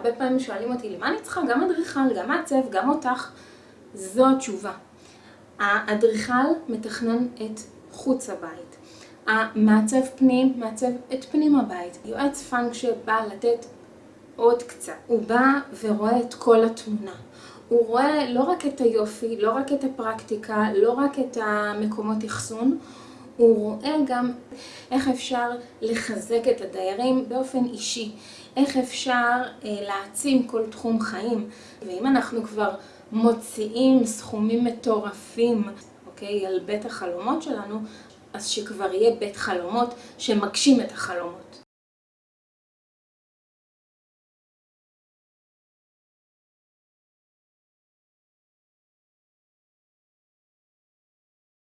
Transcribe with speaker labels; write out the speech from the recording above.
Speaker 1: הרבה פעמים שואלים אותי, למה אני צריכה גם אדריכל, גם מעצב, גם אותך? זו התשובה. האדריכל מתכנן את חוץ הבית. המעצב פנים מעצב את פנים הבית. יועץ פאנק שבא לתת עוד קצת. הוא בא ורואה את כל התמונה. הוא רואה לא רק את היופי, לא רק את הפרקטיקה, לא רק את המקומות אחסון, הוא רואה גם איך אפשר לחזק את הדיירים באופן אישי, איך אפשר להעצים כל תחום חיים. ואם אנחנו כבר מוציאים סכומים מטורפים, אוקיי, על בית החלומות שלנו, אז שכבר יהיה בית חלומות שמגשים את החלומות.